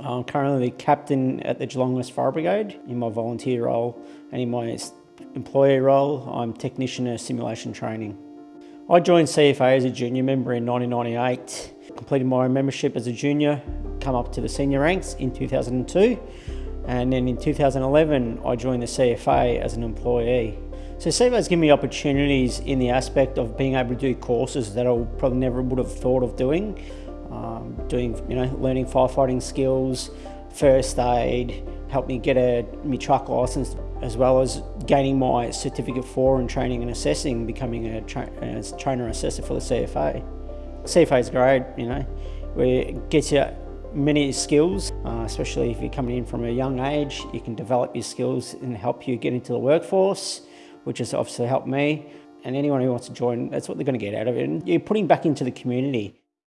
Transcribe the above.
I'm currently the captain at the Geelong West Fire Brigade in my volunteer role and in my employee role I'm technician of simulation training. I joined CFA as a junior member in 1998, completed my membership as a junior, come up to the senior ranks in 2002 and then in 2011 I joined the CFA as an employee. So CFA has given me opportunities in the aspect of being able to do courses that I probably never would have thought of doing um, doing, you know, learning firefighting skills, first aid, helped me get a my truck license as well as gaining my certificate for and training and assessing, becoming a, tra a trainer assessor for the CFA. CFA is great, you know, it gets you many skills, uh, especially if you're coming in from a young age, you can develop your skills and help you get into the workforce, which has obviously helped me. And anyone who wants to join, that's what they're going to get out of it. And you're putting back into the community.